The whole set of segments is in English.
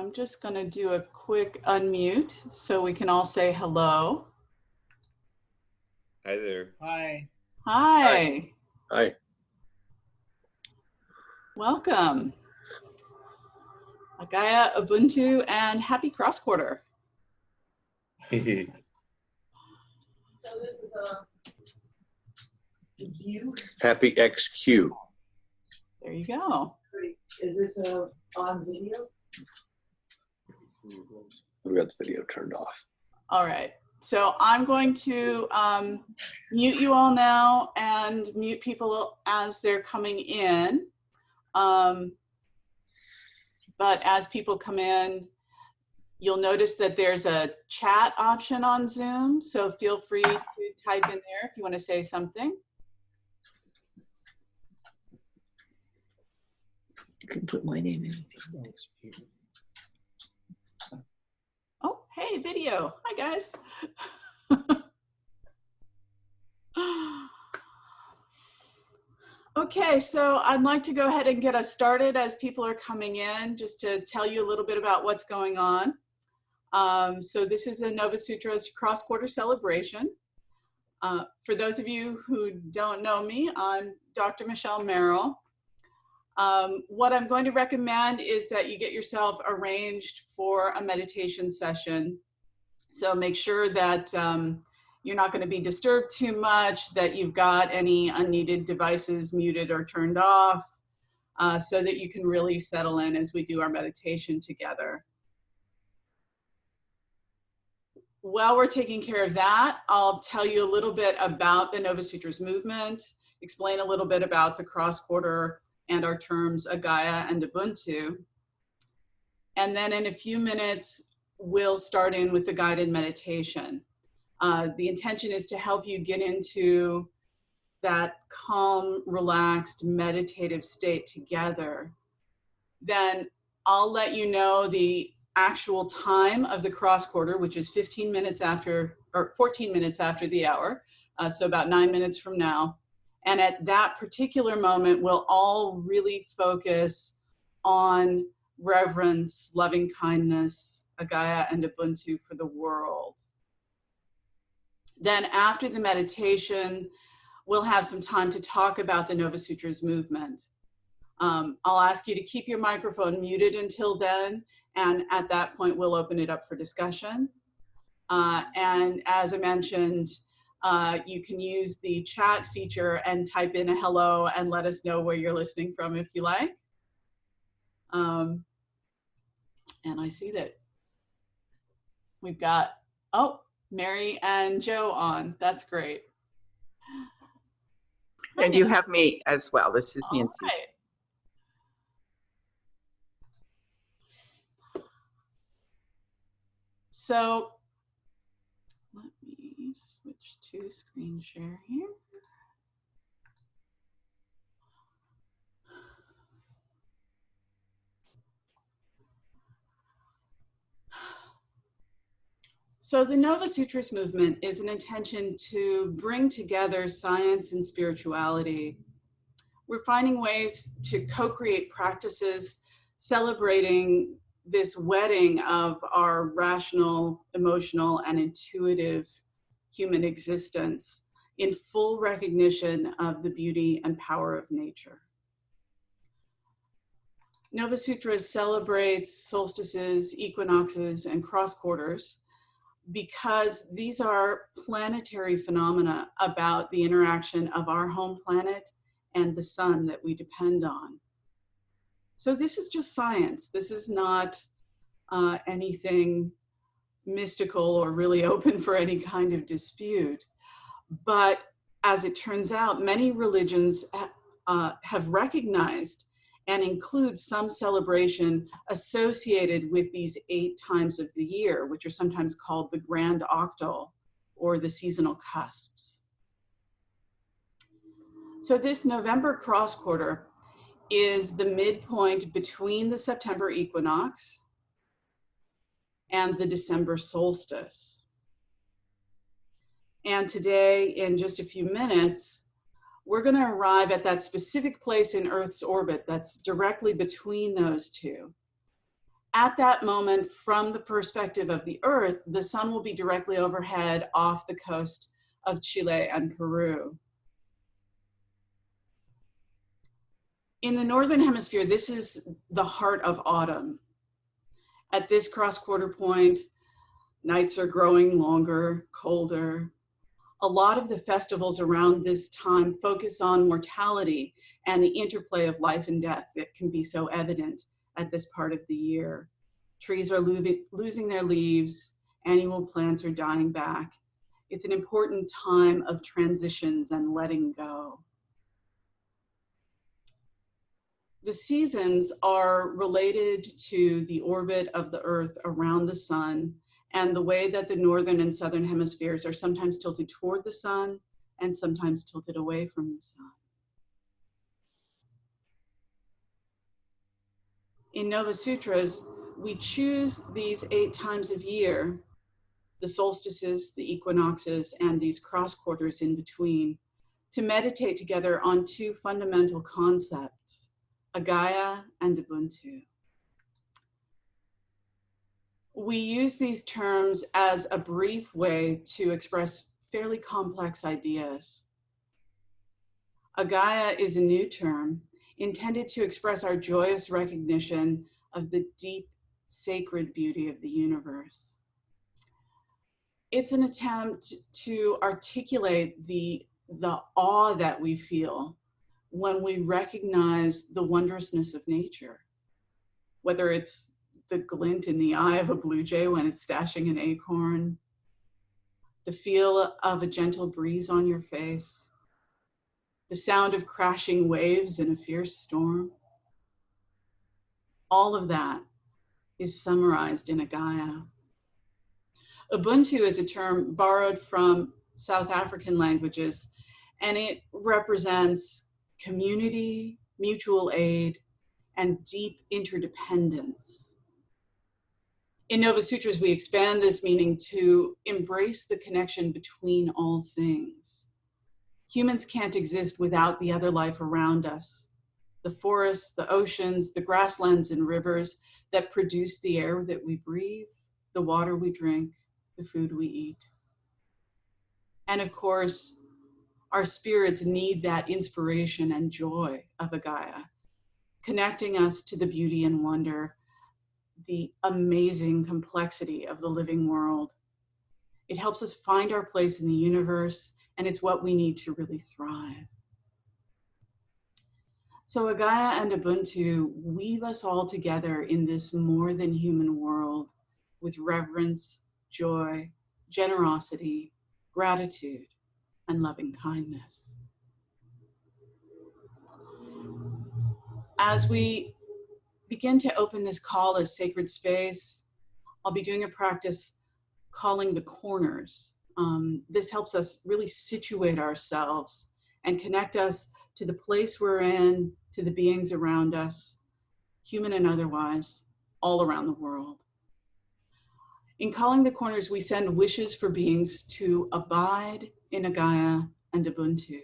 but I'm just going to do a quick unmute so we can all say hello. Hi there. Hi. Hi. Hi. Welcome. Agaya, Ubuntu, and happy cross quarter. So this is uh, a view. Happy XQ. There you go. Is this a on video? We got the video turned off. All right. So I'm going to um, mute you all now and mute people as they're coming in. Um, but as people come in, you'll notice that there's a chat option on Zoom. So feel free to type in there if you want to say something. You can put my name in. Hey, video. Hi, guys. okay, so I'd like to go ahead and get us started as people are coming in, just to tell you a little bit about what's going on. Um, so this is a Nova Sutras cross-quarter celebration. Uh, for those of you who don't know me, I'm Dr. Michelle Merrill. Um, what I'm going to recommend is that you get yourself arranged for a meditation session. So make sure that um, you're not going to be disturbed too much, that you've got any unneeded devices muted or turned off, uh, so that you can really settle in as we do our meditation together. While we're taking care of that, I'll tell you a little bit about the Nova Sutras movement, explain a little bit about the cross-quarter and our terms Agaya and Ubuntu. And then in a few minutes, we'll start in with the guided meditation. Uh, the intention is to help you get into that calm, relaxed, meditative state together. Then I'll let you know the actual time of the cross quarter, which is 15 minutes after, or 14 minutes after the hour. Uh, so about nine minutes from now. And at that particular moment, we'll all really focus on reverence, loving kindness, Agaya and Ubuntu for the world. Then after the meditation, we'll have some time to talk about the Nova Sutras movement. Um, I'll ask you to keep your microphone muted until then, and at that point, we'll open it up for discussion. Uh, and as I mentioned, uh, you can use the chat feature and type in a hello and let us know where you're listening from if you like. Um, and I see that we've got, oh, Mary and Joe on. That's great. And you have me as well. This is All Nancy. right. So let me to screen share here. So the Nova Sutras movement is an intention to bring together science and spirituality. We're finding ways to co-create practices celebrating this wedding of our rational, emotional, and intuitive human existence in full recognition of the beauty and power of nature. Nova Sutras celebrates solstices, equinoxes, and cross quarters because these are planetary phenomena about the interaction of our home planet and the sun that we depend on. So this is just science. This is not uh, anything mystical or really open for any kind of dispute. But as it turns out, many religions uh, have recognized and include some celebration associated with these eight times of the year, which are sometimes called the grand octal or the seasonal cusps. So this November cross quarter is the midpoint between the September equinox and the December solstice. And today, in just a few minutes, we're going to arrive at that specific place in Earth's orbit that's directly between those two. At that moment, from the perspective of the Earth, the sun will be directly overhead off the coast of Chile and Peru. In the Northern Hemisphere, this is the heart of autumn. At this cross quarter point, nights are growing longer, colder. A lot of the festivals around this time focus on mortality and the interplay of life and death that can be so evident at this part of the year. Trees are lo losing their leaves, annual plants are dying back. It's an important time of transitions and letting go. The seasons are related to the orbit of the earth around the sun and the way that the northern and southern hemispheres are sometimes tilted toward the sun and sometimes tilted away from the sun. In Nova Sutras, we choose these eight times of year, the solstices, the equinoxes, and these cross quarters in between, to meditate together on two fundamental concepts, Agaya and Ubuntu. We use these terms as a brief way to express fairly complex ideas. Agaya is a new term intended to express our joyous recognition of the deep sacred beauty of the universe. It's an attempt to articulate the, the awe that we feel when we recognize the wondrousness of nature, whether it's the glint in the eye of a blue jay when it's stashing an acorn, the feel of a gentle breeze on your face, the sound of crashing waves in a fierce storm. All of that is summarized in Agaya. Ubuntu is a term borrowed from South African languages, and it represents community, mutual aid, and deep interdependence. In Nova Sutras, we expand this meaning to embrace the connection between all things. Humans can't exist without the other life around us. The forests, the oceans, the grasslands and rivers that produce the air that we breathe, the water we drink, the food we eat. And of course, our spirits need that inspiration and joy of Agaya, connecting us to the beauty and wonder, the amazing complexity of the living world. It helps us find our place in the universe, and it's what we need to really thrive. So Agaya and Ubuntu weave us all together in this more than human world with reverence, joy, generosity, gratitude, and loving kindness. As we begin to open this call as sacred space, I'll be doing a practice calling the corners. Um, this helps us really situate ourselves and connect us to the place we're in, to the beings around us, human and otherwise, all around the world. In calling the corners, we send wishes for beings to abide in Agaya and Ubuntu,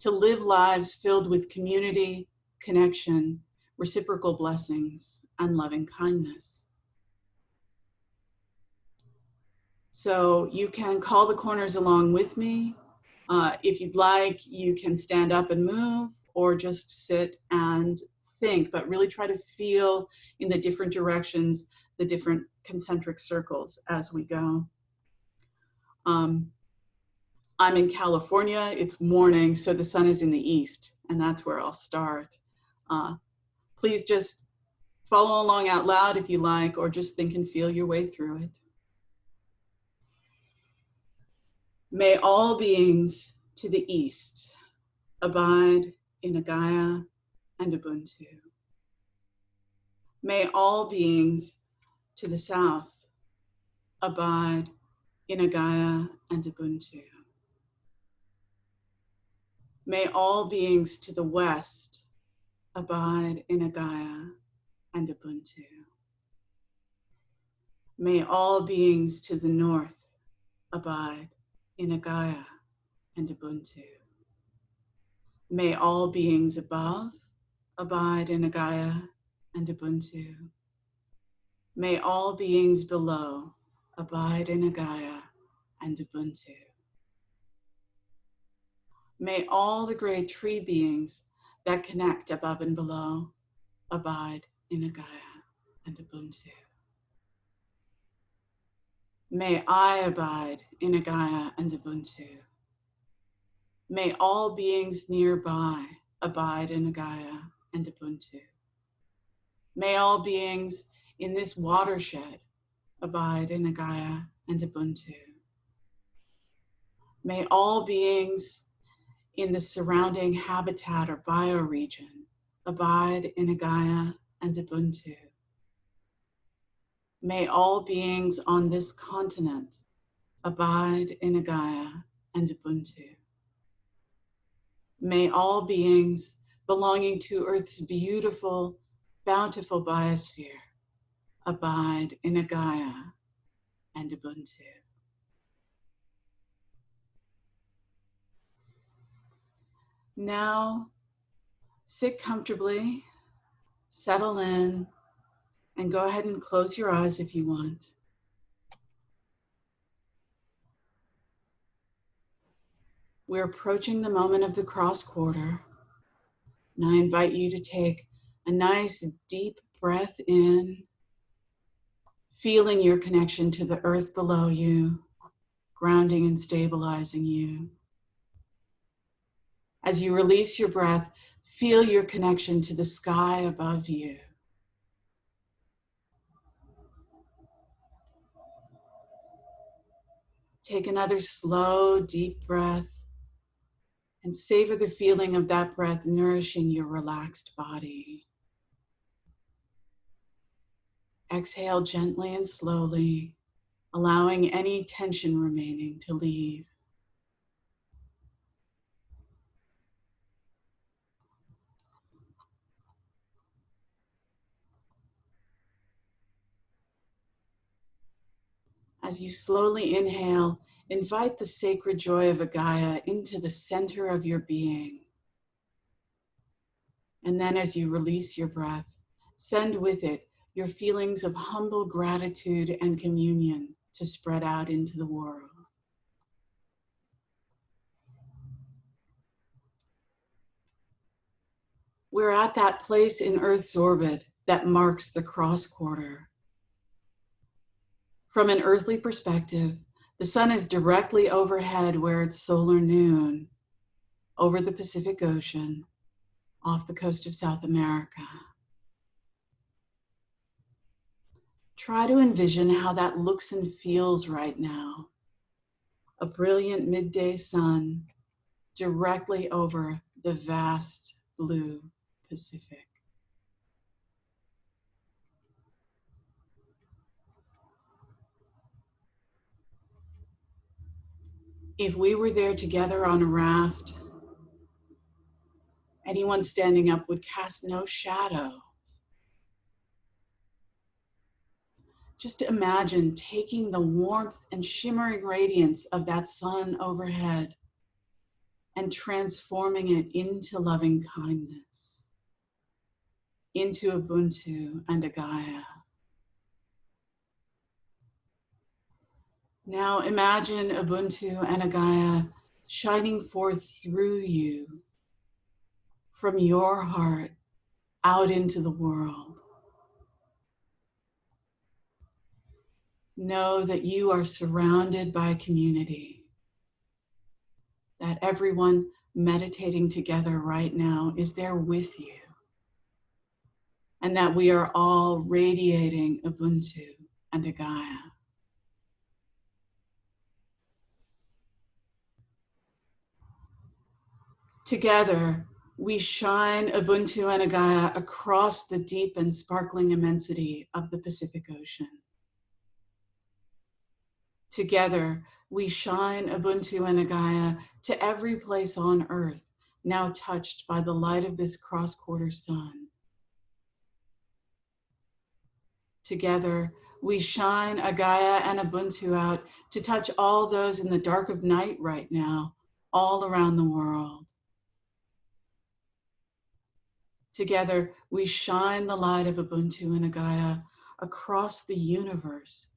to live lives filled with community, connection, reciprocal blessings, and loving kindness. So you can call the corners along with me. Uh, if you'd like, you can stand up and move or just sit and think, but really try to feel in the different directions, the different concentric circles as we go. Um, I'm in California, it's morning, so the sun is in the east, and that's where I'll start. Uh, please just follow along out loud if you like, or just think and feel your way through it. May all beings to the east abide in Agaya and Ubuntu. May all beings to the south abide in Agaya and Ubuntu. May all beings to the west abide in Agaya and Ubuntu. May all beings to the north abide in Agaya and Ubuntu. May all beings above abide in Agaya and Ubuntu. May all beings below abide in Agaya and Ubuntu. May all the great tree beings that connect above and below abide in Agaya and Ubuntu. May I abide in Agaya and Ubuntu. May all beings nearby abide in Agaya and Ubuntu. May all beings in this watershed abide in Agaya and Ubuntu. May all beings in the surrounding habitat or bioregion abide in Agaya and Ubuntu. May all beings on this continent abide in Agaya and Ubuntu. May all beings belonging to Earth's beautiful, bountiful biosphere abide in Agaya and Ubuntu. Now, sit comfortably, settle in, and go ahead and close your eyes if you want. We're approaching the moment of the cross quarter. And I invite you to take a nice deep breath in, feeling your connection to the earth below you, grounding and stabilizing you. As you release your breath, feel your connection to the sky above you. Take another slow, deep breath and savor the feeling of that breath nourishing your relaxed body. Exhale gently and slowly, allowing any tension remaining to leave. As you slowly inhale, invite the sacred joy of Agaya into the center of your being. And then as you release your breath, send with it your feelings of humble gratitude and communion to spread out into the world. We're at that place in Earth's orbit that marks the cross quarter. From an earthly perspective, the sun is directly overhead where it's solar noon, over the Pacific Ocean, off the coast of South America. Try to envision how that looks and feels right now. A brilliant midday sun directly over the vast blue Pacific. If we were there together on a raft, anyone standing up would cast no shadows. Just imagine taking the warmth and shimmering radiance of that sun overhead and transforming it into loving kindness, into Ubuntu and Agaya. Now imagine Ubuntu and Agaya shining forth through you from your heart out into the world. Know that you are surrounded by community, that everyone meditating together right now is there with you, and that we are all radiating Ubuntu and Agaya. Together, we shine Ubuntu and Agaya across the deep and sparkling immensity of the Pacific Ocean. Together, we shine Ubuntu and Agaya to every place on earth now touched by the light of this cross-quarter sun. Together, we shine Agaya and Ubuntu out to touch all those in the dark of night right now, all around the world. Together, we shine the light of Ubuntu and Agaya across the universe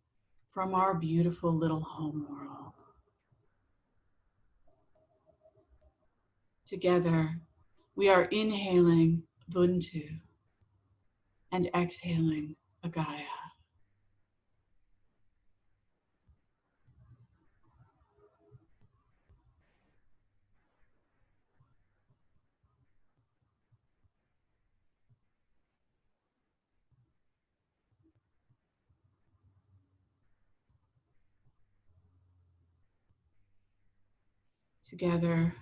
from our beautiful little home world. Together, we are inhaling Ubuntu and exhaling Agaya. Together,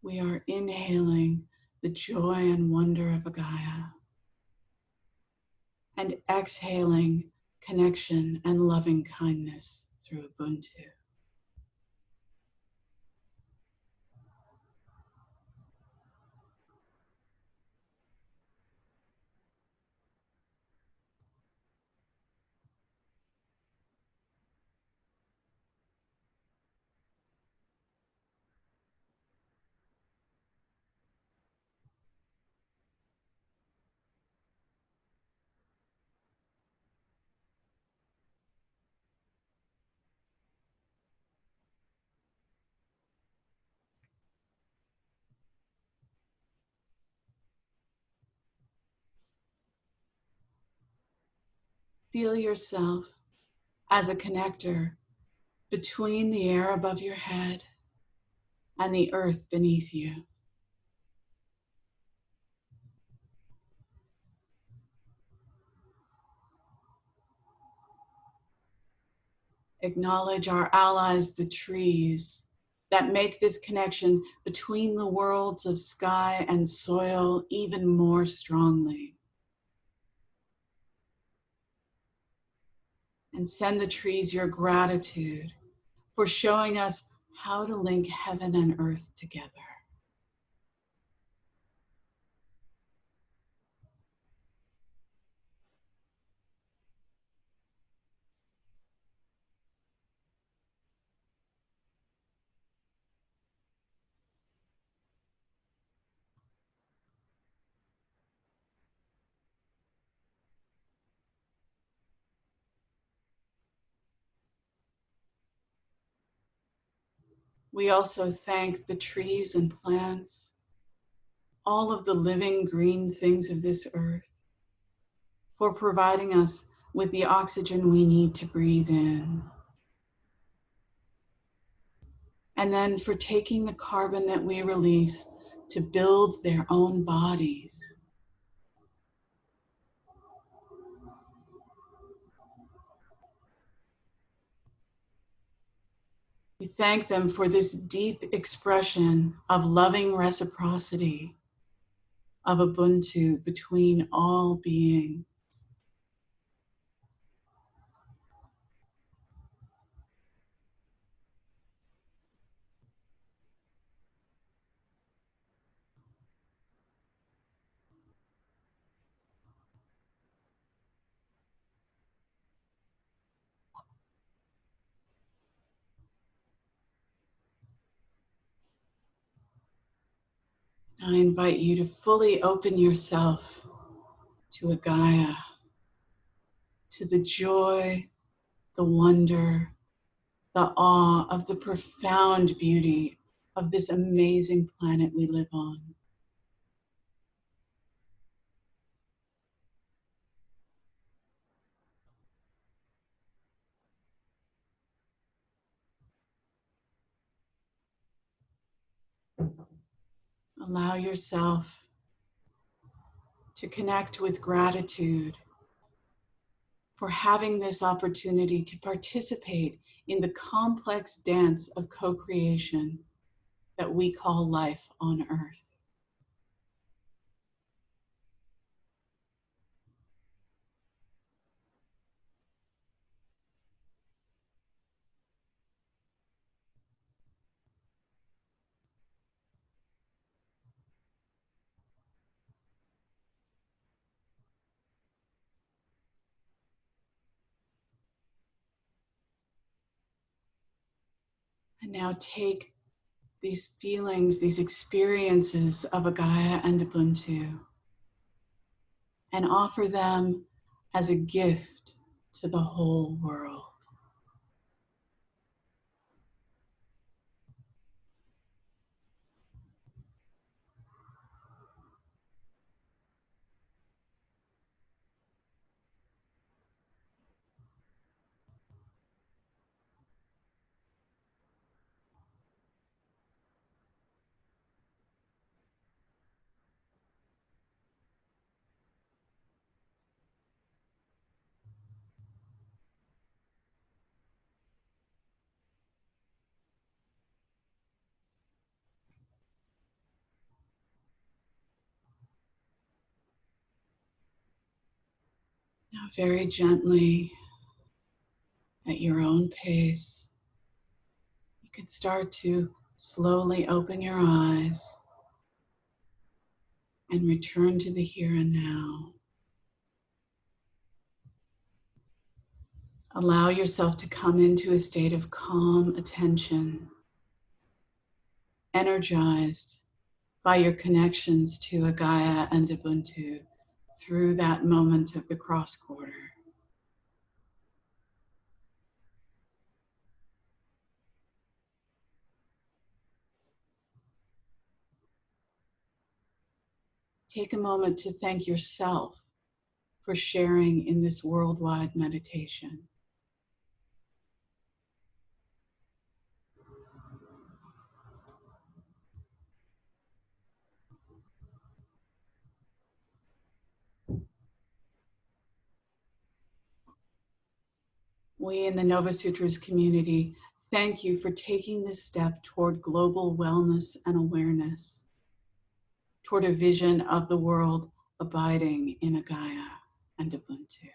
we are inhaling the joy and wonder of Agaya and exhaling connection and loving kindness through Ubuntu. Feel yourself as a connector between the air above your head and the earth beneath you. Acknowledge our allies, the trees, that make this connection between the worlds of sky and soil even more strongly. And send the trees your gratitude for showing us how to link heaven and earth together. We also thank the trees and plants, all of the living green things of this earth, for providing us with the oxygen we need to breathe in. And then for taking the carbon that we release to build their own bodies. We thank them for this deep expression of loving reciprocity of Ubuntu between all beings. I invite you to fully open yourself to Agaya, to the joy, the wonder, the awe of the profound beauty of this amazing planet we live on. Allow yourself to connect with gratitude for having this opportunity to participate in the complex dance of co-creation that we call life on earth. And now take these feelings, these experiences of Agaya and Ubuntu, and offer them as a gift to the whole world. Now, very gently, at your own pace, you can start to slowly open your eyes and return to the here and now. Allow yourself to come into a state of calm attention, energized by your connections to Agaya and Ubuntu through that moment of the cross quarter. Take a moment to thank yourself for sharing in this worldwide meditation. We in the Nova Sutras community thank you for taking this step toward global wellness and awareness, toward a vision of the world abiding in Agaya and Ubuntu.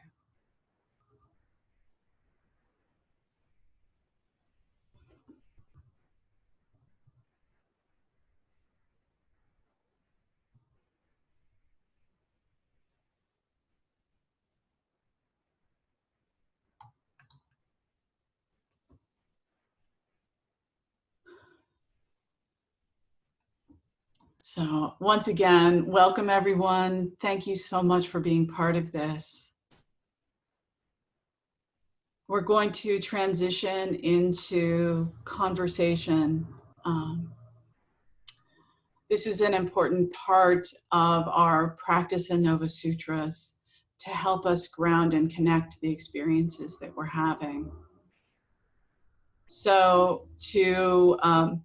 So once again, welcome everyone. Thank you so much for being part of this. We're going to transition into conversation. Um, this is an important part of our practice in Nova Sutras to help us ground and connect the experiences that we're having. So to um,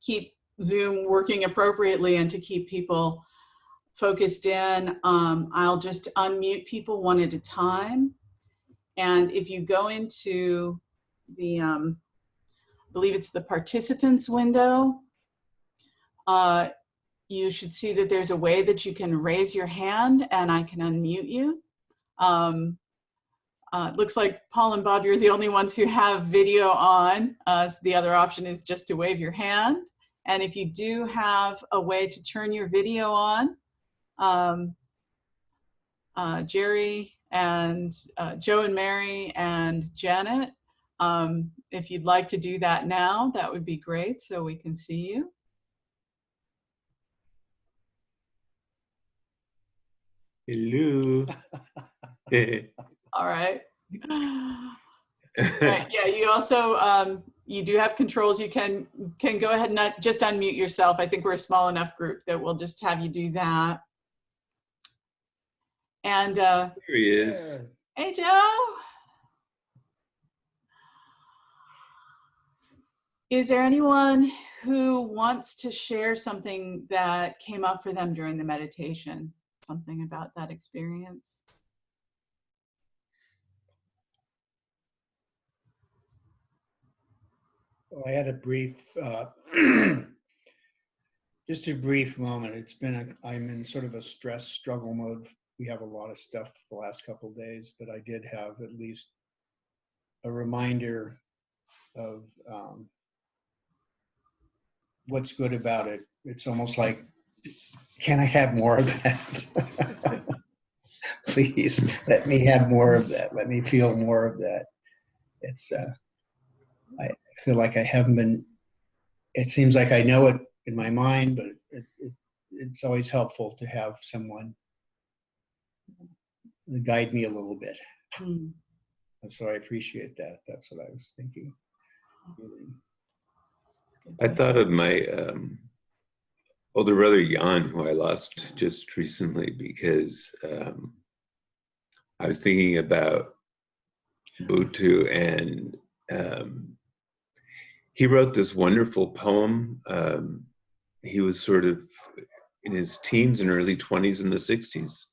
keep Zoom working appropriately and to keep people focused in, um, I'll just unmute people one at a time. And if you go into the, um, I believe it's the participants window, uh, you should see that there's a way that you can raise your hand and I can unmute you. Um, uh, it looks like Paul and Bob, you're the only ones who have video on. Uh, so the other option is just to wave your hand. And if you do have a way to turn your video on, um, uh, Jerry and uh, Joe and Mary and Janet, um, if you'd like to do that now, that would be great so we can see you. Hello. All right. Right, yeah, you also, um, you do have controls. You can, can go ahead and not just unmute yourself. I think we're a small enough group that we'll just have you do that. And, uh, Here he is. hey, Joe. Is there anyone who wants to share something that came up for them during the meditation? Something about that experience? I had a brief, uh, just a brief moment. It's been, a, I'm in sort of a stress struggle mode. We have a lot of stuff the last couple days, but I did have at least a reminder of um, what's good about it. It's almost like, can I have more of that? Please let me have more of that. Let me feel more of that. It's, uh, feel like I haven't been, it seems like I know it in my mind, but it, it, it's always helpful to have someone guide me a little bit. Hmm. And so I appreciate that. That's what I was thinking. I thought of my um, older brother Jan, who I lost just recently, because um, I was thinking about Ubuntu, and um, he wrote this wonderful poem. Um, he was sort of in his teens and early 20s in the 60s.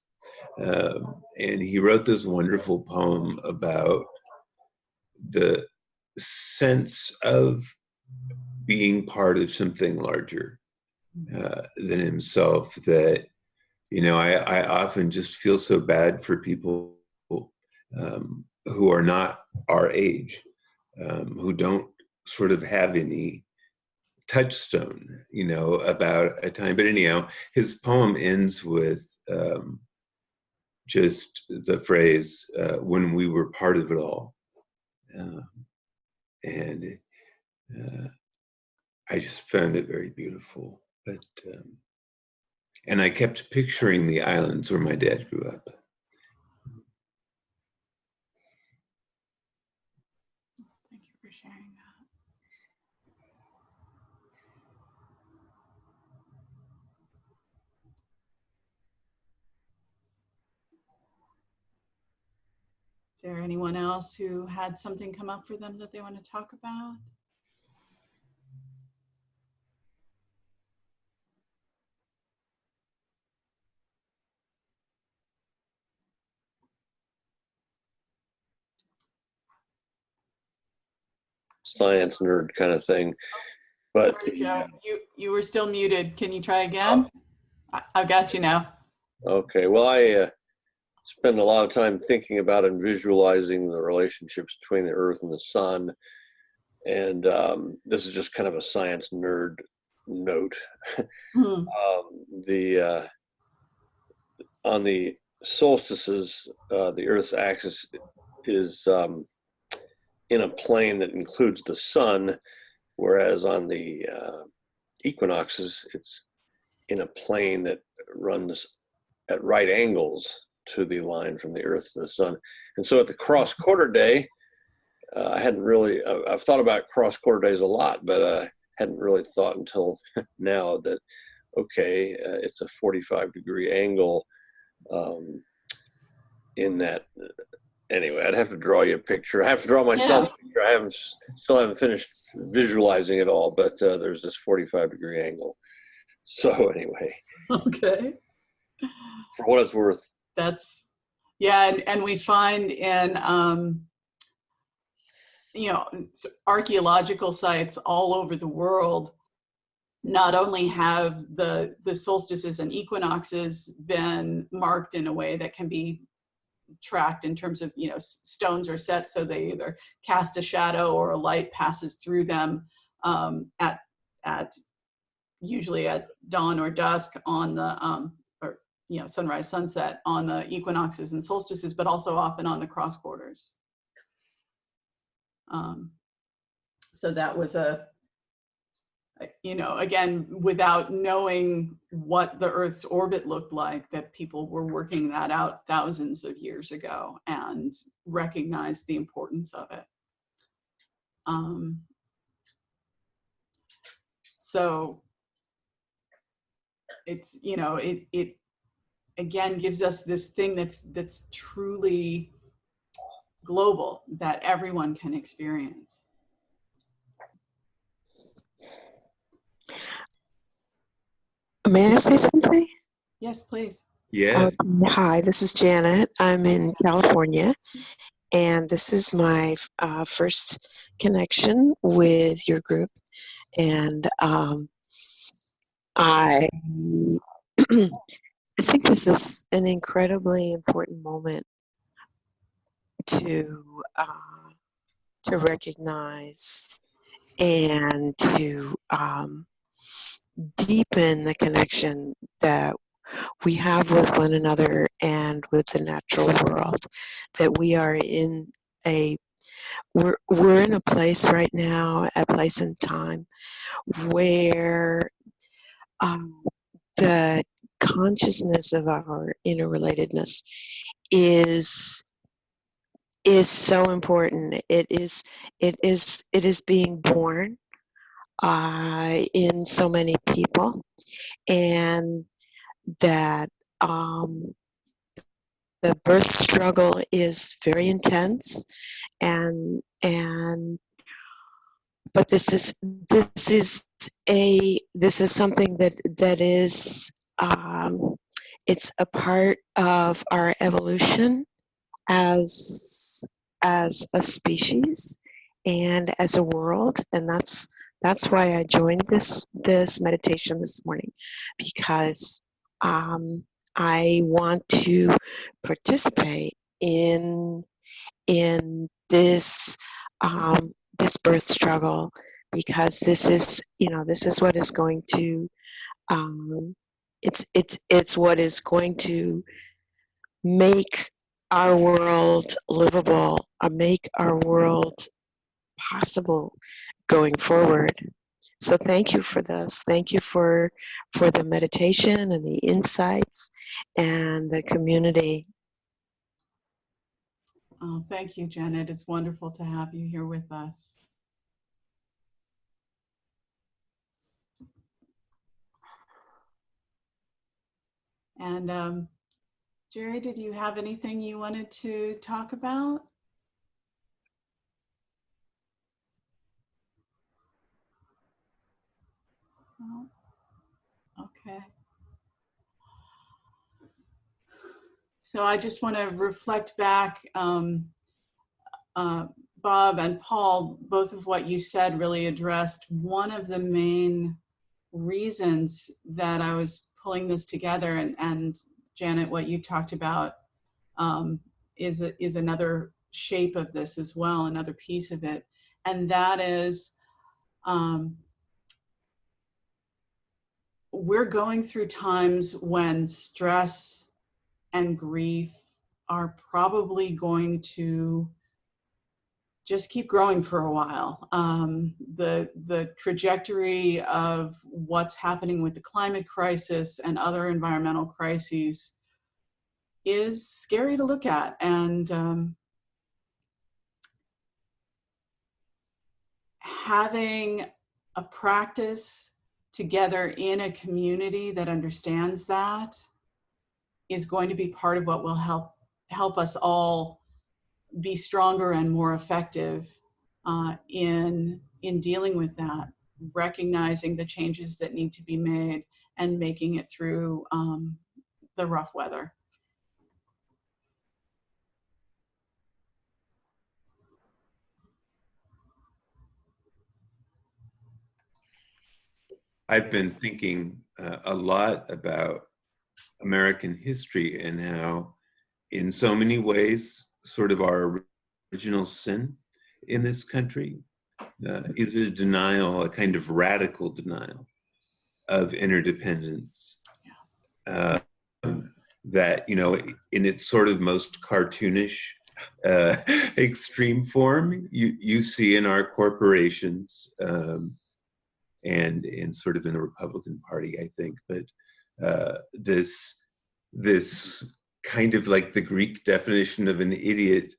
Um, and he wrote this wonderful poem about the sense of being part of something larger uh, than himself that you know I, I often just feel so bad for people um, who are not our age um, who don't sort of have any touchstone you know about a time but anyhow his poem ends with um, just the phrase uh, when we were part of it all um, and uh, I just found it very beautiful. But um, and I kept picturing the islands where my dad grew up. Is there anyone else who had something come up for them that they want to talk about? Science nerd kind of thing. But Sorry, Joe, you, you were still muted. Can you try again? I, I've got you now. Okay, well, I uh, spend a lot of time thinking about and visualizing the relationships between the Earth and the Sun. And um, this is just kind of a science nerd note. Hmm, um, the uh, on the solstices, uh, the Earth's axis is um, in a plane that includes the sun, whereas on the uh, equinoxes, it's in a plane that runs at right angles to the line from the Earth to the sun. And so at the cross quarter day, uh, I hadn't really, I- I've thought about cross quarter days a lot, but uh, hadn't really thought until now that, okay, uh, it's a 45 degree angle um, in that. Anyway, I'd have to draw you a picture. I have to draw myself a picture. I haven't, still haven't finished visualizing it all, but uh, there's this 45 degree angle. So anyway, Okay. for what it's worth, That's, yeah, and, and we find in, um, you know, archaeological sites all over the world, not only have the, the solstices and equinoxes been marked in a way that can be tracked in terms of, you know, stones are set so they either cast a shadow or a light passes through them um, at, at, usually at dawn or dusk on the, um, you know, sunrise, sunset on the equinoxes and solstices, but also often on the cross quarters. Um, so that was a, you know, again, without knowing what the Earth's orbit looked like, that people were working that out thousands of years ago and recognized the importance of it. Um, so it's, you know, it, it again gives us this thing that's, that's truly global that everyone can experience. May I say something? Yes, please. Yeah. Uh, hi, this is Janet. I'm in California, and this is my uh, first connection with your group. And um, I, I think this is an incredibly important moment to uh, to recognize and to um, deepen the connection that we have with one another and with the natural world that we are in a we're, we're in a place right now a place in time where um, the consciousness of our interrelatedness is is so important. It is it is it is being born uh, in so many people, and that um, the birth struggle is very intense, and and but this is this is a this is something that that is um, it's a part of our evolution as as a species and as a world. And that's that's why i joined this this meditation this morning because um, i want to participate in in this um, this birth struggle because this is you know this is what is going to um, it's it's it's what is going to make our world livable or make our world possible going forward so thank you for this thank you for for the meditation and the insights and the community Oh, thank you, Janet. It's wonderful to have you here with us. And um, Jerry, did you have anything you wanted to talk about? No? Okay. So I just want to reflect back, um, uh, Bob and Paul, both of what you said really addressed one of the main reasons that I was pulling this together and, and Janet, what you talked about um, is, a, is another shape of this as well, another piece of it. And that is, um, we're going through times when stress and grief are probably going to just keep growing for a while. Um, the, the trajectory of what's happening with the climate crisis and other environmental crises is scary to look at. And um, having a practice together in a community that understands that is going to be part of what will help help us all be stronger and more effective uh, in in dealing with that, recognizing the changes that need to be made and making it through um, the rough weather. I've been thinking uh, a lot about American history and how, in so many ways, sort of our original sin in this country uh, is a denial, a kind of radical denial of interdependence. Uh, that, you know, in its sort of most cartoonish uh, extreme form, you, you see in our corporations um, and in sort of in the Republican Party, I think, but uh, this this kind of like the Greek definition of an idiot,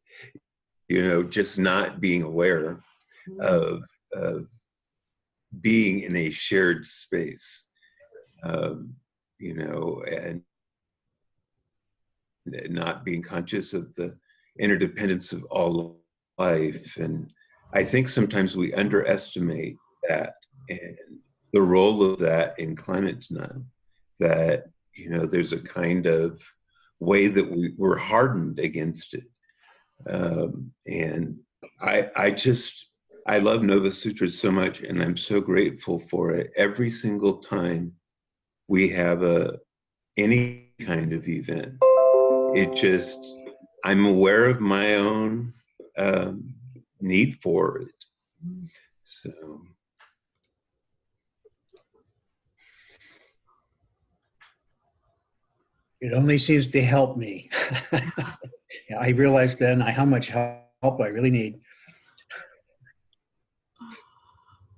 you know, just not being aware of, of being in a shared space, um, you know, and not being conscious of the interdependence of all life. And I think sometimes we underestimate that and the role of that in climate denial that you know there's a kind of way that we, we're hardened against it. Um, and i i just i love nova sutras so much and i'm so grateful for it. Every single time we have a any kind of event it just i'm aware of my own um, need for it. So It only seems to help me. I realized then how much help I really need.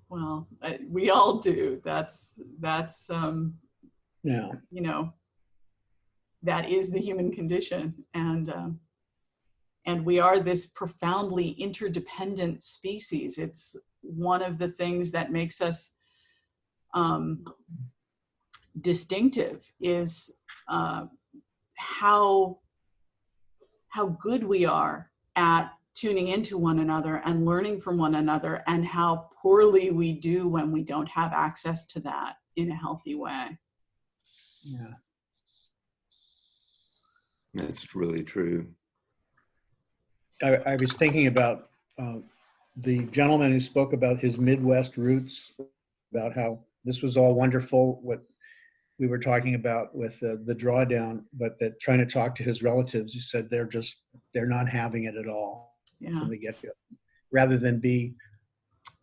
Well, I, we all do. That's that's um, Yeah, you know that is the human condition. And, um, and we are this profoundly interdependent species. It's one of the things that makes us um, distinctive is uh, how, how good we are at tuning into one another and learning from one another and how poorly we do when we don't have access to that in a healthy way. Yeah. That's really true. I, I was thinking about uh, the gentleman who spoke about his Midwest roots, about how this was all wonderful, what we were talking about with the, the drawdown, but that trying to talk to his relatives, he said they're just, they're not having it at all Yeah. from the get-go. Rather than be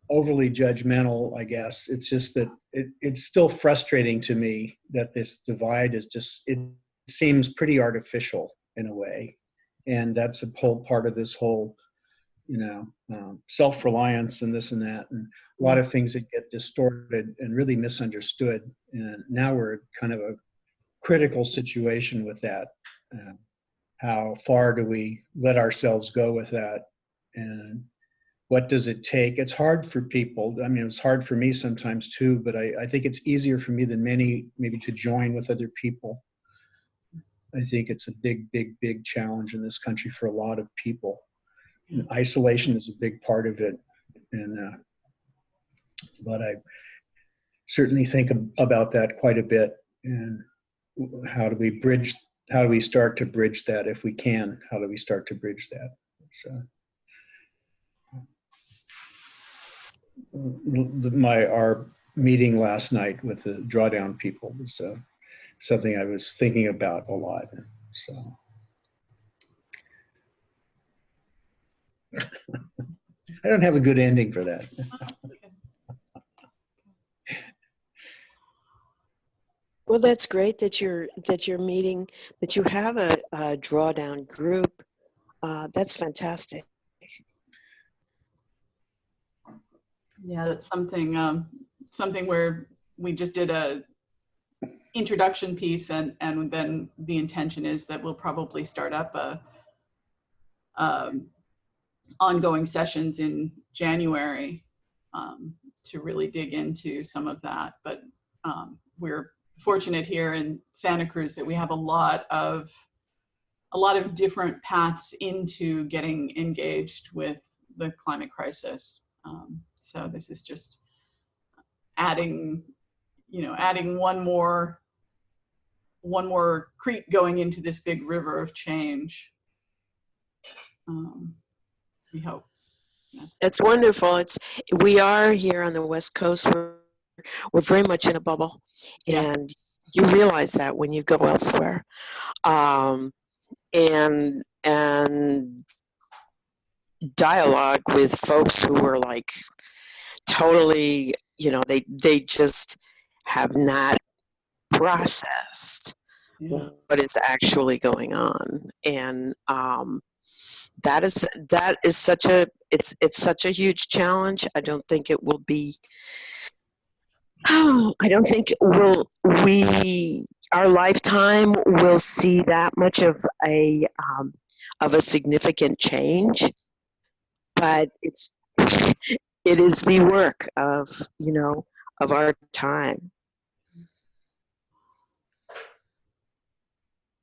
overly judgmental, I guess, it's just that it, it's still frustrating to me that this divide is just, it seems pretty artificial in a way. And that's a whole part of this whole, you know, um, self-reliance and this and that, and a lot of things that get distorted and really misunderstood. And now we're kind of a critical situation with that. Uh, how far do we let ourselves go with that? And what does it take? It's hard for people. I mean, it's hard for me sometimes too, but I, I think it's easier for me than many maybe to join with other people. I think it's a big, big, big challenge in this country for a lot of people. And isolation is a big part of it. And, uh, but I certainly think about that quite a bit. And how do we bridge, how do we start to bridge that if we can? How do we start to bridge that? So. my our meeting last night with the drawdown people was uh, something I was thinking about a lot. So I don't have a good ending for that. Well, that's great that you're, that you're meeting, that you have a, a drawdown group. Uh, that's fantastic. Yeah, that's something, um, something where we just did a introduction piece and, and then the intention is that we'll probably start up a, um, ongoing sessions in January, um, to really dig into some of that. But, um, we're fortunate here in Santa Cruz that we have a lot of, a lot of different paths into getting engaged with the climate crisis. Um, so this is just adding, you know, adding one more, one more creek going into this big river of change. Um, we hope. That's, It's wonderful. It's, we are here on the West Coast. We're, we're very much in a bubble. Yeah. And you realize that when you go elsewhere. Um, and, and dialogue with folks who are like totally, you know, they, they just have not processed yeah. what is actually going on and um, that is that is such a it's it's such a huge challenge. I don't think it will be oh i don't think will we our lifetime will see that much of a um, of a significant change but it's it is the work of you know of our time.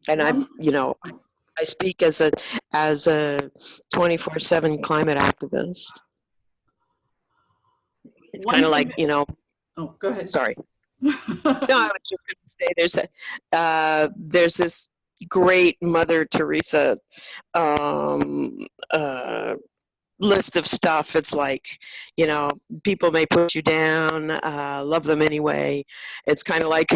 And I, One- you know, I speak as a as a 24/7 climate activist. It's kind of like you know. Oh, go ahead. Sorry, no, I was just going to say there's a uh, there's this great Mother Teresa um, uh, list of stuff. It's like you know people may put you down, uh, love them anyway. It's kind of like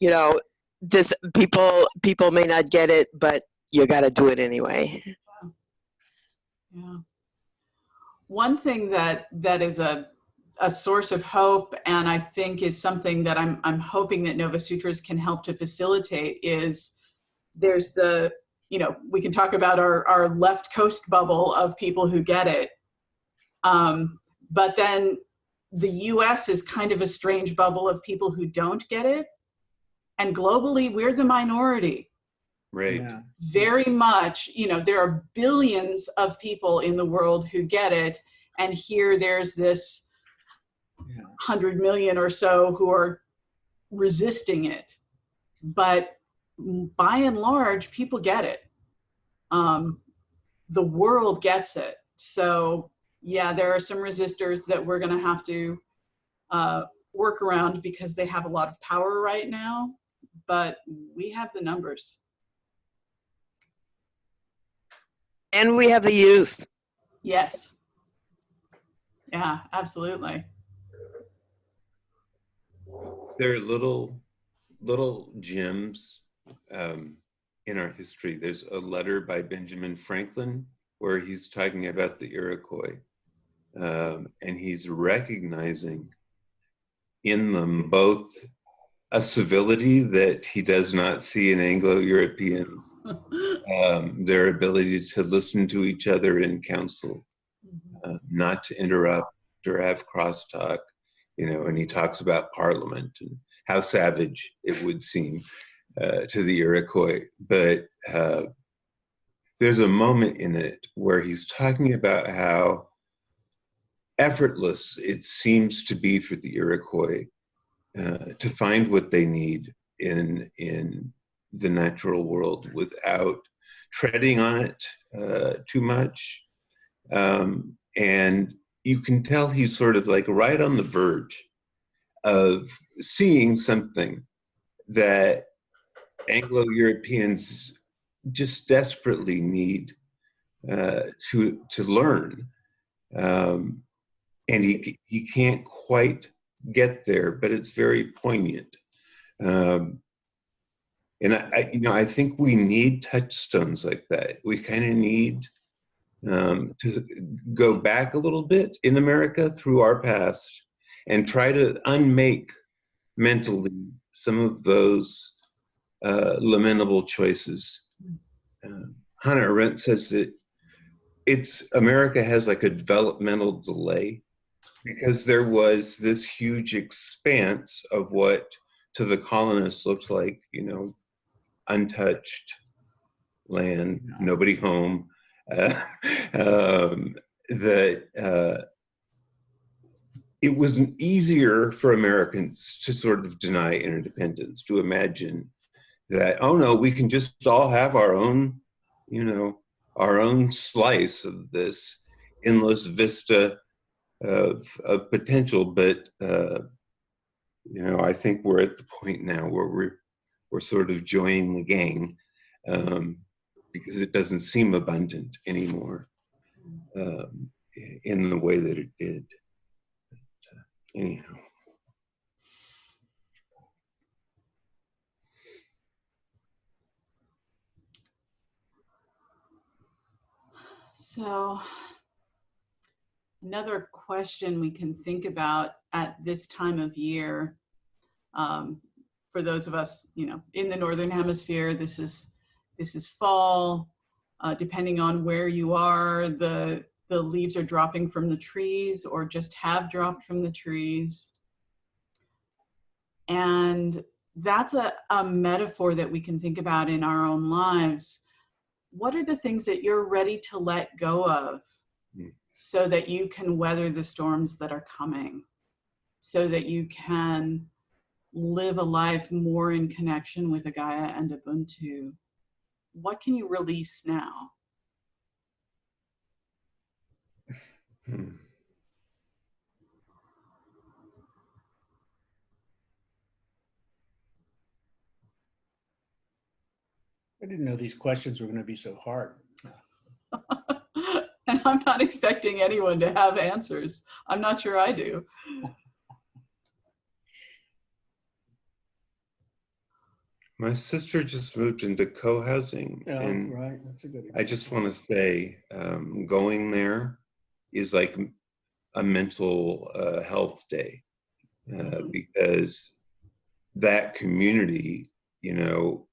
you know this people people may not get it, but you got to do it anyway. Yeah. One thing that that is a a source of hope, and I think is something that I'm I'm hoping that Nova Sutras can help to facilitate is there's the you know we can talk about our our left coast bubble of people who get it, um, but then the U.S. is kind of a strange bubble of people who don't get it, and globally we're the minority. Right. Yeah. very much, you know, there are billions of people in the world who get it. And here there's this Yeah. 100 million or so who are resisting it. But by and large, people get it. Um, the world gets it. So, yeah, there are some resistors that we're going to have to uh, work around because they have a lot of power right now. But we have the numbers. And we have the youth. Yes. Yeah, absolutely. There are little, little gems um, in our history. There's a letter by Benjamin Franklin where he's talking about the Iroquois, um, and he's recognizing in them both a civility that he does not see in Anglo-Europeans, um, their ability to listen to each other in council, uh, not to interrupt or have crosstalk, you know, and he talks about parliament and how savage it would seem uh, to the Iroquois. But uh, there's a moment in it where he's talking about how effortless it seems to be for the Iroquois uh, to find what they need in in the natural world without treading on it uh, too much. Um, and you can tell he's sort of like right on the verge of seeing something that Anglo-Europeans just desperately need uh, to to learn, um, and he he can't quite get there, but it's very poignant. Um, and I, I, you know, I think we need touchstones like that. We kind of need um, to go back a little bit in America through our past and try to unmake mentally some of those uh, lamentable choices. Uh, Hannah Arendt says that it's America has like a developmental delay because there was this huge expanse of what to the colonists looked like, you know, untouched land, nobody home, uh, um, that uh, it was easier for Americans to sort of deny interdependence, to imagine that, oh no, we can just all have our own, you know, our own slice of this endless vista of, of potential. But, uh, you know, I think we're at the point now where we're, we're sort of joining the gang um, because it doesn't seem abundant anymore um, in the way that it did. But, uh, anyhow. So another question we can think about at this time of year, um, for those of us, you know, in the Northern hemisphere, this is, this is fall. Uh, depending on where you are, the, the leaves are dropping from the trees or just have dropped from the trees. And that's a, a metaphor that we can think about in our own lives. What are the things that you're ready to let go of. So that you can weather the storms that are coming? So that you can live a life more in connection with a Gaia and Ubuntu? What can you release now? Hmm. I didn't know these questions were going to be so hard. and I'm not expecting anyone to have answers. I'm not sure I do. My sister just moved into co-housing Yeah, and right. That's a good. I just want to say um, going there is like a mental uh, health day uh, Mhm. because that community, you know,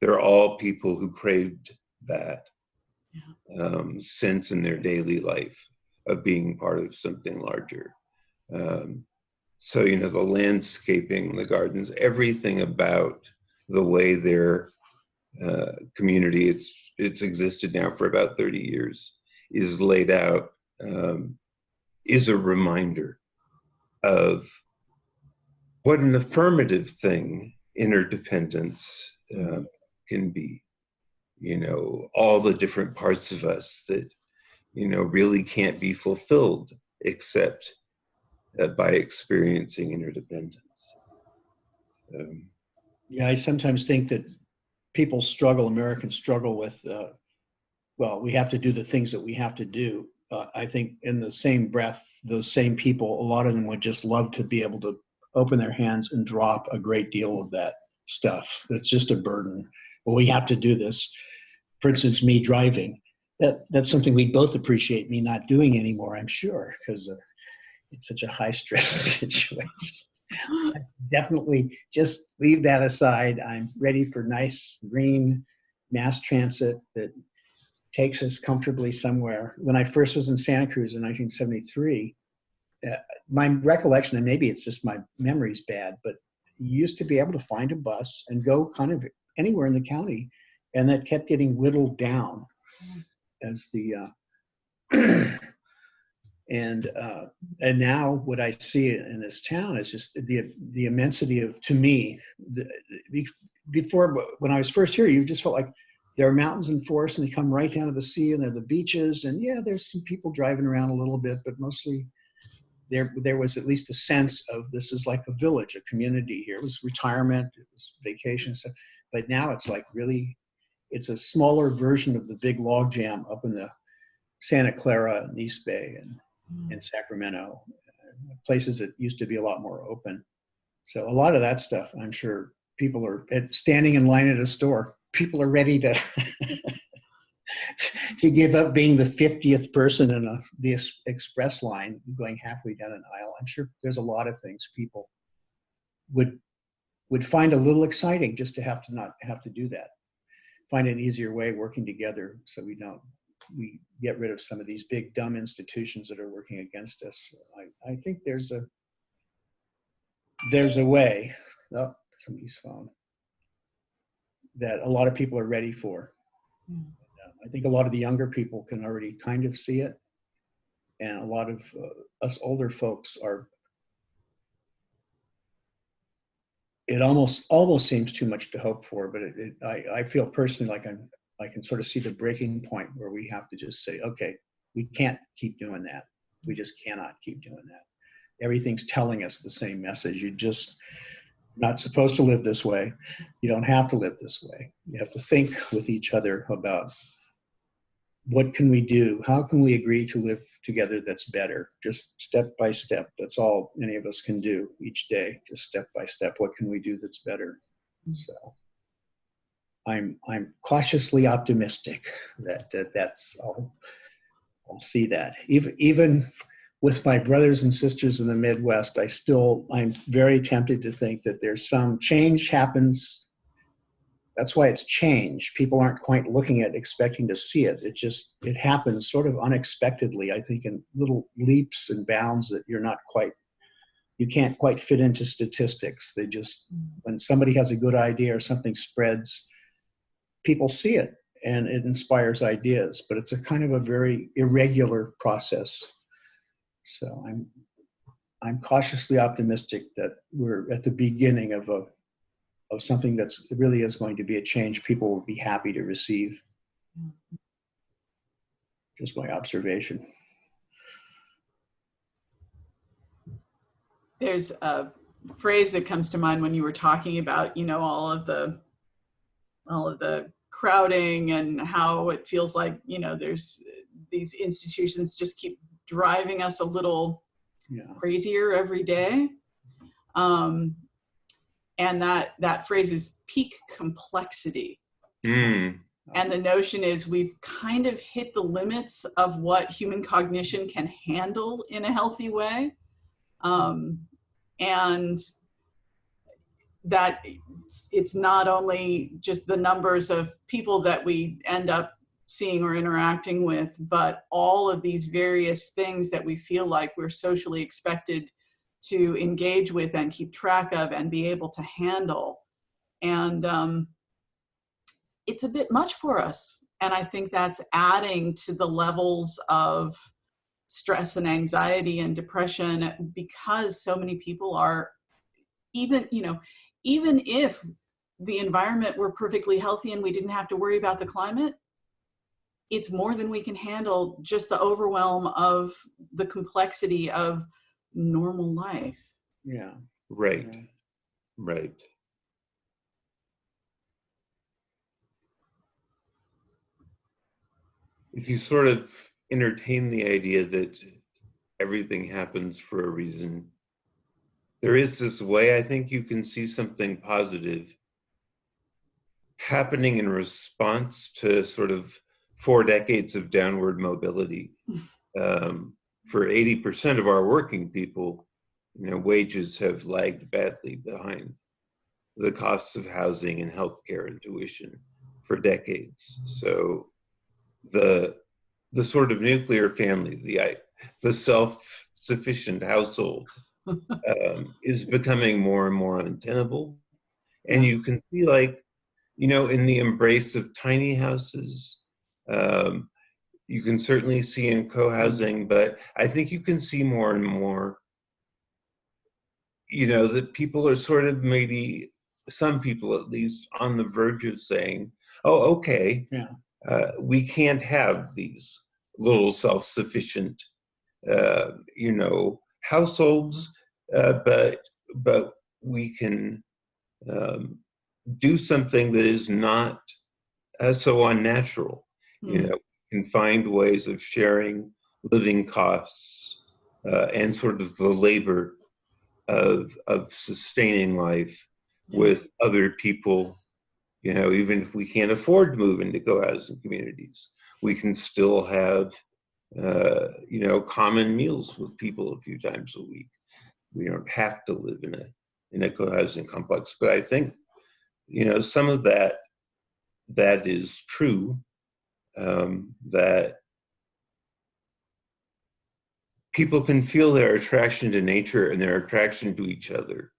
they're all people who craved that um, sense in their daily life of being part of something larger. Um, so, you know, the landscaping, the gardens, everything about the way they're uh, community, it's, it's existed now for about 30 years, is laid out, um, is a reminder of what an affirmative thing interdependence uh, can be. You know, all the different parts of us that, you know, really can't be fulfilled except uh, by experiencing interdependence. Um, Yeah, I sometimes think that people struggle, Americans struggle with, uh, well, we have to do the things that we have to do. Uh, I think in the same breath, those same people, a lot of them would just love to be able to open their hands and drop a great deal of that stuff. That's just a burden. Well, we have to do this. For instance, me driving. That that's something we both appreciate me not doing anymore. I'm sure because uh, it's such a high stress situation definitely just leave that aside. I'm ready for nice green mass transit that takes us comfortably somewhere. When I first was in Santa Cruz in 1973, uh, my recollection, and maybe it's just my memory's bad, but you used to be able to find a bus and go kind of anywhere in the county, and that kept getting whittled down as the uh, and uh, and now what I see in this town is just the the immensity of to me the, before when I was first here you just felt like there are mountains and forests and they come right down to the sea and there are the beaches and yeah there's some people driving around a little bit but mostly there there was at least a sense of this is like a village a community here. It was retirement it was vacation stuff but now it's like really it's a smaller version of the big log jam up in the Santa Clara and East Bay and hmm. in Sacramento, uh, places that used to be a lot more open. So a lot of that stuff, I'm sure people are at, standing in line at a store. People are ready to to give up being the 50th person in a the express line going halfway down an aisle. I'm sure there's a lot of things people would would find a little exciting just to have to not have to do that. Find an easier way working together so we don't we get rid of some of these big dumb institutions that are working against us. I, I think there's a there's a way. Oh, somebody's phone that a lot of people are ready for. Mm. I think a lot of the younger people can already kind of see it, and a lot of uh, us older folks are. It almost almost seems too much to hope for, but it, it, I I feel personally like I'm I can sort of see the breaking point where we have to just say, okay, we can't keep doing that. We just cannot keep doing that. Everything's telling us the same message. You're just not supposed to live this way. You don't have to live this way. You have to think with each other about what can we do? How can we agree to live together that's better? Just step by step. That's all any of us can do each day. Just step by step. What can we do that's better? So. I'm I'm cautiously optimistic that, that that's I'll, I'll see that even even with my brothers and sisters in the Midwest, I still I'm very tempted to think that there's some change happens. That's why it's change. People aren't quite looking at expecting to see it. It just it happens sort of unexpectedly. I think in little leaps and bounds that you're not quite you can't quite fit into statistics. They just mm. when somebody has a good idea or something spreads people see it and it inspires ideas, but it's a kind of a very irregular process. So I'm I'm cautiously optimistic that we're at the beginning of a of something that's really is going to be a change people will be happy to receive. Just my observation. There's a phrase that comes to mind when you were talking about, you know, all of the all of the crowding and how it feels like you know there's these institutions just keep driving us a little Yeah. crazier every day um, and that that phrase is peak complexity. Mm, and the notion is we've kind of hit the limits of what human cognition can handle in a healthy way. Um, and that it's, it's not only just the numbers of people that we end up seeing or interacting with, but all of these various things that we feel like we're socially expected to engage with and keep track of and be able to handle. And um, it's a bit much for us. And I think that's adding to the levels of stress and anxiety and depression because so many people are even, you know, even if the environment were perfectly healthy and we didn't have to worry about the climate, it's more than we can handle just the overwhelm of the complexity of normal life. Yeah. Right, yeah. right. If you sort of entertain the idea that everything happens for a reason, there is this way I think you can see something positive happening in response to sort of four decades of downward mobility. Um, for 80% of our working people, you know, wages have lagged badly behind the costs of housing and healthcare and tuition for decades. So the the sort of nuclear family, the the self-sufficient household, um, is becoming more and more untenable. And you can see, like, you know, in the embrace of tiny houses, um, you can certainly see in co-housing, but I think you can see more and more, you know, that people are sort of maybe some people at least on the verge of saying, "Oh, okay, Yeah. uh, we can't have these little self-sufficient, uh, you know, households, uh, but but we can um, do something that is not uh, so unnatural. You Mm. know, can find ways of sharing living costs uh, and sort of the labor of of sustaining life with other people. You know, even if we can't afford to move into co-housing communities, we can still have uh, you know common meals with people a few times a week. We don't have to live in a in a co-housing complex, but I think you know some of that that is true um, that people can feel their attraction to nature and their attraction to each other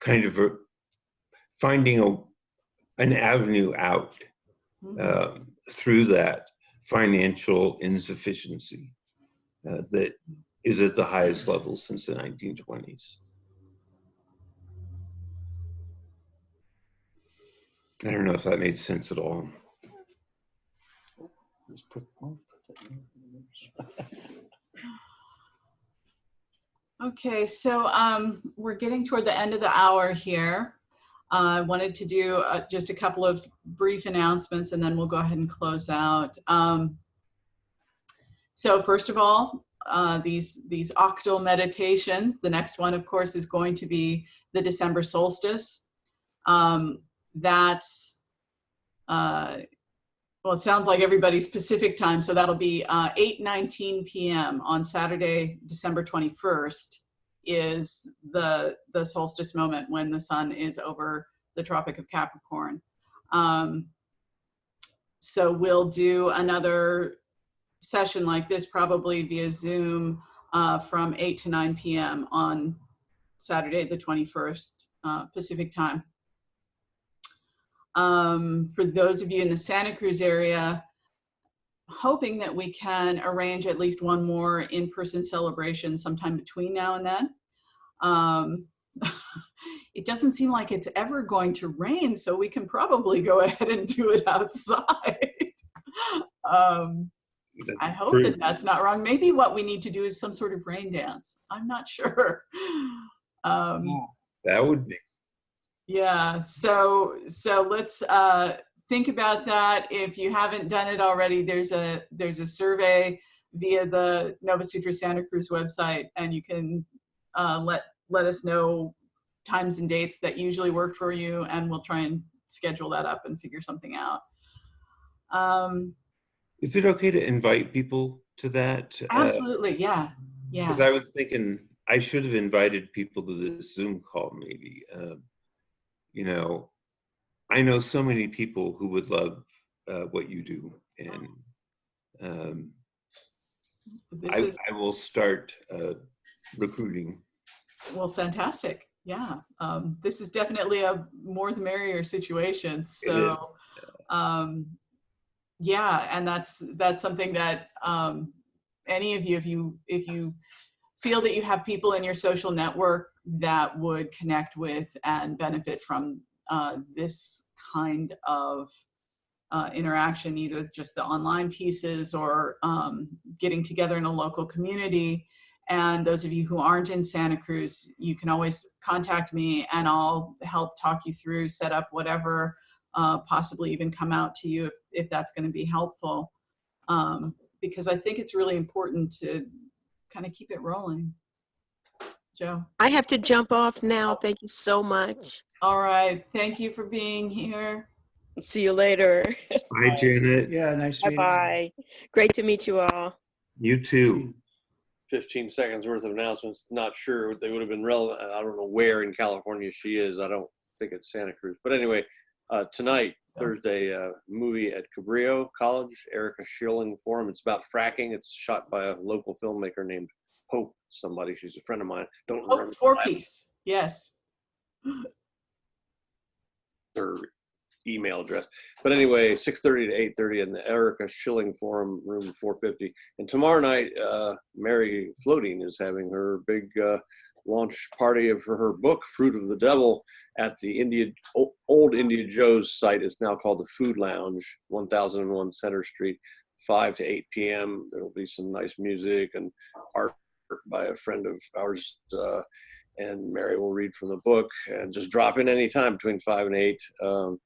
kind of a, finding a, an avenue out Mhm. um, through that financial insufficiency uh, that is at the highest level since the 1920s. I don't know if that made sense at all. Put- Okay, so um, we're getting toward the end of the hour here. Uh, I wanted to do uh, just a couple of brief announcements and then we'll go ahead and close out. Um, so first of all, uh, these, these octal meditations, the next one of course is going to be the December solstice. Um, that's, uh, well, it sounds like everybody's Pacific time, so that'll be uh, 8:19 p.m. on Saturday, December 21st, is the the solstice moment when the sun is over the Tropic of Capricorn. Um, so we'll do another session like this, probably via Zoom, uh, from 8 to 9 p.m. on Saturday, the 21st uh, Pacific time. Um, for those of you in the Santa Cruz area, hoping that we can arrange at least one more in-person celebration sometime between now and then. Um, it doesn't seem like it's ever going to rain, so we can probably go ahead and do it outside. um, I hope that that's not wrong. Maybe what we need to do is some sort of rain dance. I'm not sure. Um, That would be yeah, so so let's uh, think about that. If you haven't done it already, there's a there's a survey via the Nova Sutra Santa Cruz website, and you can uh, let let us know times and dates that usually work for you, and we'll try and schedule that up and figure something out. Um, Is it okay to invite people to that? absolutely, yeah, yeah. Because I was thinking I should have invited people to this Zoom call, maybe. Um, you know, I know so many people who would love uh, what you do, and um, I, is I will start uh, recruiting. well, fantastic. Yeah, um, this is definitely a more the merrier situation. So, um, yeah, and that's that's something that um, any of you, if you if you feel that you have people in your social network that would connect with and benefit from uh, this kind of uh, interaction, either just the online pieces or um, getting together in a local community. And those of you who aren't in Santa Cruz, you can always contact me and I'll help talk you through, set up whatever, uh, possibly even come out to you if, if that's going to be helpful. Um, because I think it's really important to kind of keep it rolling. Joe. I have to jump off now. Thank you so much. All right. Thank you for being here. See you later. Bye, Janet. Yeah, nice meeting you. Bye-bye. Great to meet you all. You too. 15 seconds worth of announcements. Not sure they would have been relevant. I don't know where in California she is. I don't think it's Santa Cruz. But anyway, uh, tonight, Thursday, uh, movie at Cabrillo College, Erica Schilling Forum. It's about fracking. It's shot by a local filmmaker named Hope somebody. She's a friend of mine. Don't Oh, remember four piece. Yes. her email address. But anyway, 6:30 to 8:30 in the Erica Schilling Forum, room 450. And tomorrow night, uh, Mary Floating is having her big uh, launch party of for her book, Fruit of the Devil, at the India old India Joze site. It's now called the Food Lounge, 1001 Center Street, 5 to 8 p.m. There will be some nice music and art by a friend of ours. Uh, and Mary will read from the book and just drop in anytime between five and eight. Um,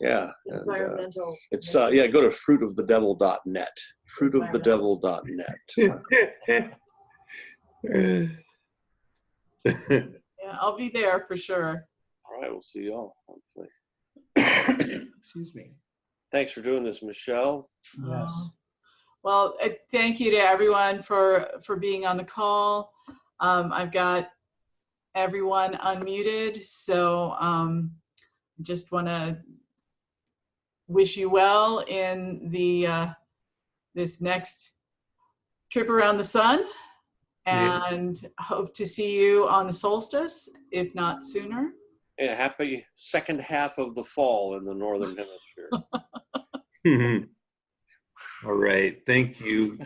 yeah, and, uh, Environmental. it's uh, yeah. Go to fruitofthedevil.net. Fruitofthedevil.net. Yeah, I'll be there for sure. All right, we'll see you all. Hopefully. Excuse me. Thanks for doing this, Michelle. Yes. Uh, Well, uh, thank you to everyone for, for being on the call. Um, I've got everyone unmuted, so um, just want to wish you well in the, uh, this next trip around the sun Yeah. and hope to see you on the solstice, if not sooner. Yeah, happy second half of the fall in the northern hemisphere. All right. Thank you.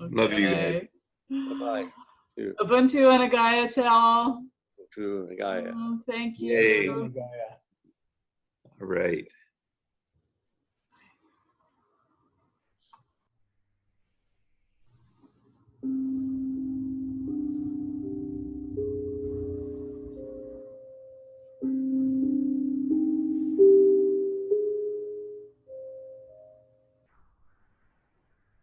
Love you guys. Bye-bye. Ubuntu and Agaya to all. To Gaia. Oh, Thank you. Gaia. All right.